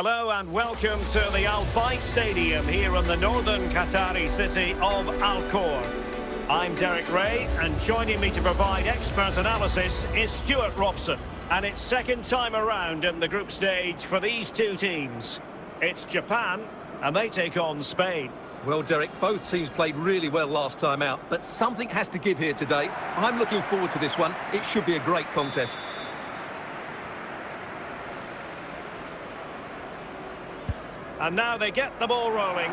Hello and welcome to the Al Bayt Stadium here in the northern Qatari city of Al Khor. I'm Derek Ray and joining me to provide expert analysis is Stuart Robson. And it's second time around in the group stage for these two teams. It's Japan and they take on Spain. Well, Derek, both teams played really well last time out, but something has to give here today. I'm looking forward to this one. It should be a great contest. And now they get the ball rolling.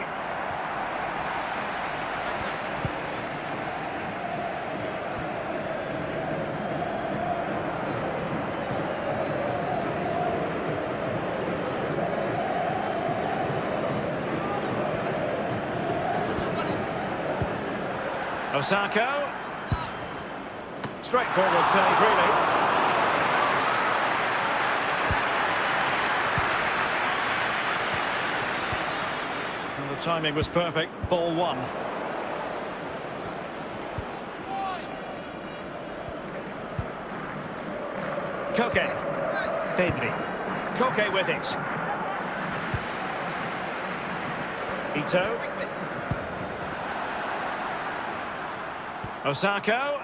Osako. Straightforward save, really. Timing was perfect. Ball one. Koke. Pedri. Koke with it. Ito. Osako.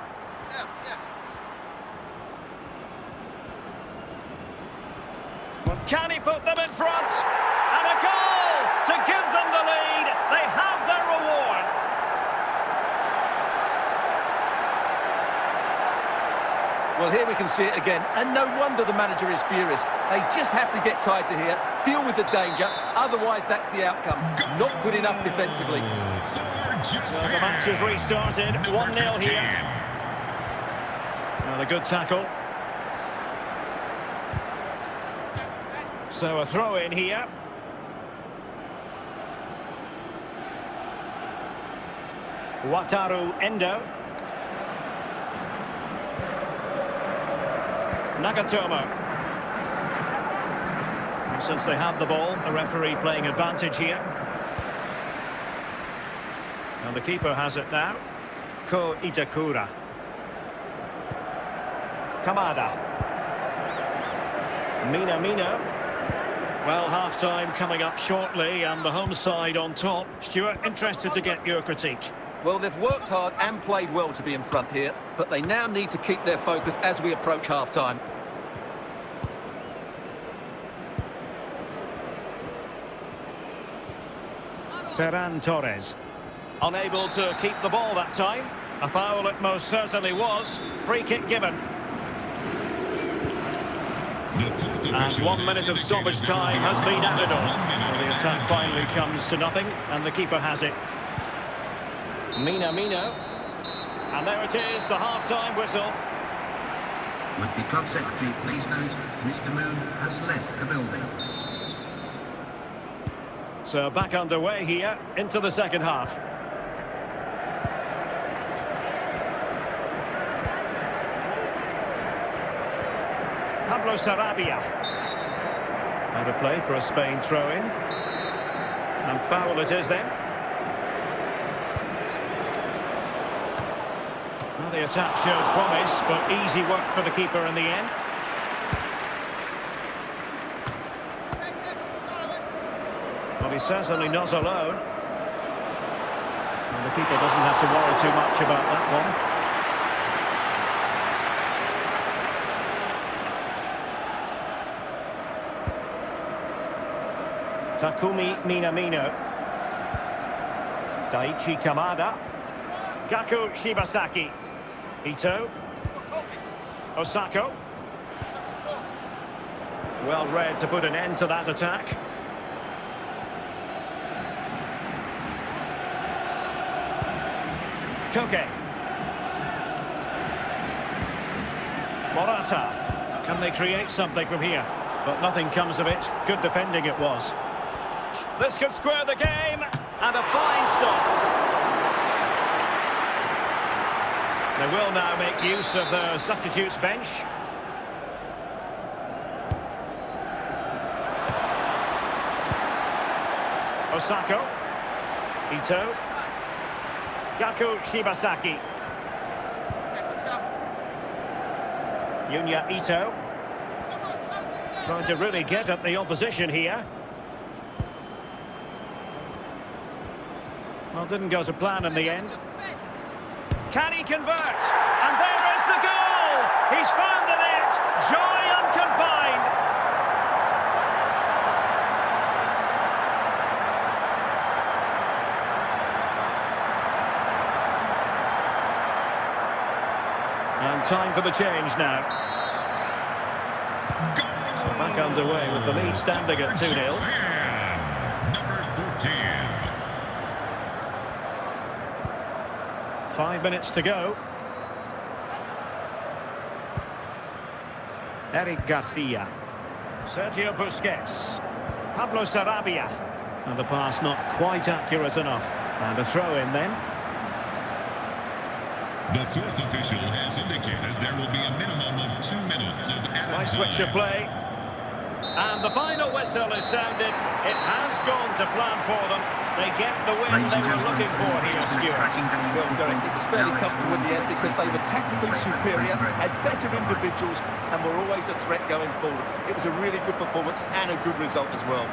Can he put them in front? And a goal to give them the lead. They have their reward. Well, here we can see it again, and no wonder the manager is furious. They just have to get tighter here, deal with the danger, otherwise that's the outcome. Not good enough defensively. So the match has restarted, 1-0 here. Another good tackle. So a throw in here. Wataru Endo. Nagatomo. And since they have the ball, the referee playing advantage here. And the keeper has it now. Ko Itakura. Kamada. Minamino. Well, half-time coming up shortly and the home side on top. Stuart, interested to get your critique. Well, they've worked hard and played well to be in front here, but they now need to keep their focus as we approach half-time. Ferran Torres. Unable to keep the ball that time. A foul it most certainly was. Free kick given. And one minute of stoppage time has been added on. Well, the attack finally comes to nothing, and the keeper has it. Minamino. And there it is, the half-time whistle. Would the club secretary please note Mr Moon has left the building. So back underway here into the second half. Pablo Sarabia. Out of play for a Spain throw-in. And foul it is then. The attack showed promise, but easy work for the keeper in the end. Well, he's certainly not alone. And the keeper doesn't have to worry too much about that one. Takumi Minamino. Daichi Kamada. Gaku Shibasaki. Ito. Osako. Well read to put an end to that attack. Koke. Morata. Can they create something from here? But nothing comes of it. Good defending it was. This could square the game. And a fine stop. They will now make use of the substitutes bench. Osako. Ito. Gaku Shibasaki. Junya Ito. Trying to really get at the opposition here. Well, didn't go to plan in the end. Can he convert? And there is the goal! He's found the net! Joy unconfined! And time for the change now. So back underway with the lead standing at 2-0. Number 14. Five minutes to go. Eric Garcia. Sergio Busquets. Pablo Sarabia. And the pass not quite accurate enough. And a throw in then. The fourth official has indicated there will be a minimum of two minutes of added Nice switch of play. And the final whistle is sounded. It has gone to plan for them. They get the win Ladies they were looking for here, it's been a Stuart. cracking game of Well, Derek, it was fairly comfortable in the end because they were tactically superior, had better individuals, and were always a threat going forward. It was a really good performance and a good result as well.